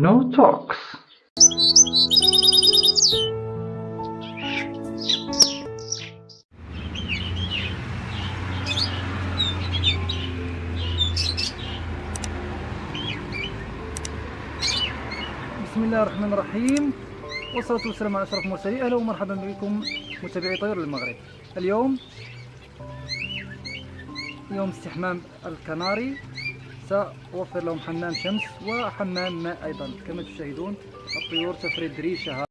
Techno Talks. بسم الله الرحمن الرحيم والصلاة والسلام على أشرف المرسلين أهلا ومرحبا بكم متابعي طير المغرب اليوم يوم استحمام الكناري سأوفر لهم حمام شمس وحمام ماء أيضا. كما تشاهدون الطيور تفرد ريشها.